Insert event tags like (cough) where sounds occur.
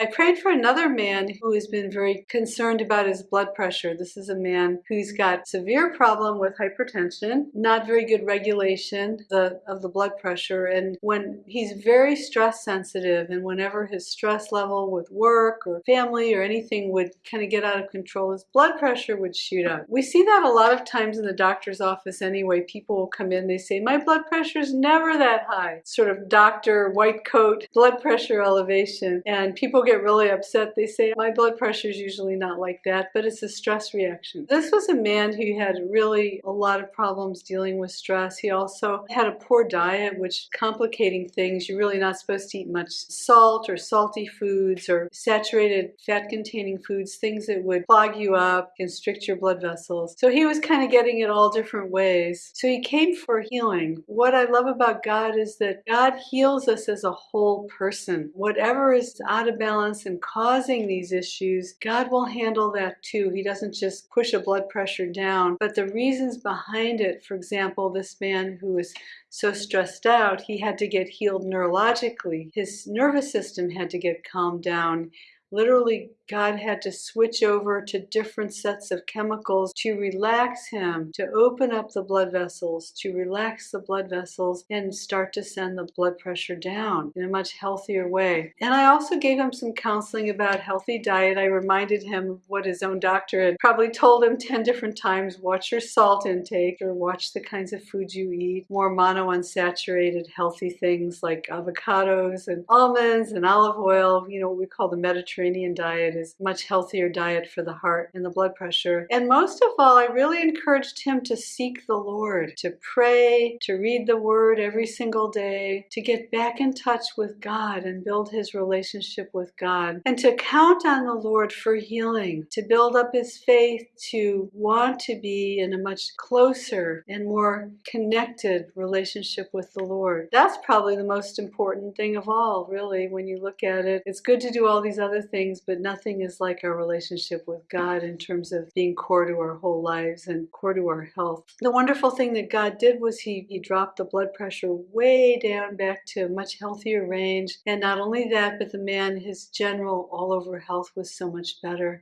I prayed for another man who has been very concerned about his blood pressure. This is a man who's got severe problem with hypertension, not very good regulation the, of the blood pressure, and when he's very stress sensitive, and whenever his stress level with work or family or anything would kind of get out of control, his blood pressure would shoot up. We see that a lot of times in the doctor's office anyway. People will come in, they say, my blood pressure is never that high. Sort of doctor, white coat, blood pressure elevation. And people get really upset. They say, my blood pressure is usually not like that, but it's a stress reaction. This was a man who had really a lot of problems dealing with stress. He also had a poor diet, which complicating things. You're really not supposed to eat much salt or salty foods or saturated fat containing foods, things that would clog you up, constrict your blood vessels. So he was kind of getting it all different ways. So he came for healing. What I love about God is that God heals us as a whole person. Whatever is out of balance and causing these issues, God will handle that too. He doesn't just push a blood pressure down, but the reasons behind it, for example, this man who was so stressed out, he had to get healed neurologically. His nervous system had to get calmed down. Literally, God had to switch over to different sets of chemicals to relax him, to open up the blood vessels, to relax the blood vessels and start to send the blood pressure down in a much healthier way. And I also gave him some counseling about healthy diet. I reminded him of what his own doctor had probably told him (laughs) 10 different times, watch your salt intake or watch the kinds of foods you eat, more monounsaturated healthy things like avocados and almonds and olive oil, you know, what we call the Mediterranean diet is much healthier diet for the heart and the blood pressure. And most of all, I really encouraged him to seek the Lord, to pray, to read the word every single day, to get back in touch with God and build his relationship with God, and to count on the Lord for healing, to build up his faith, to want to be in a much closer and more connected relationship with the Lord. That's probably the most important thing of all, really, when you look at it. It's good to do all these other things, but nothing is like our relationship with God in terms of being core to our whole lives and core to our health. The wonderful thing that God did was he, he dropped the blood pressure way down back to a much healthier range. And not only that, but the man, his general all over health was so much better.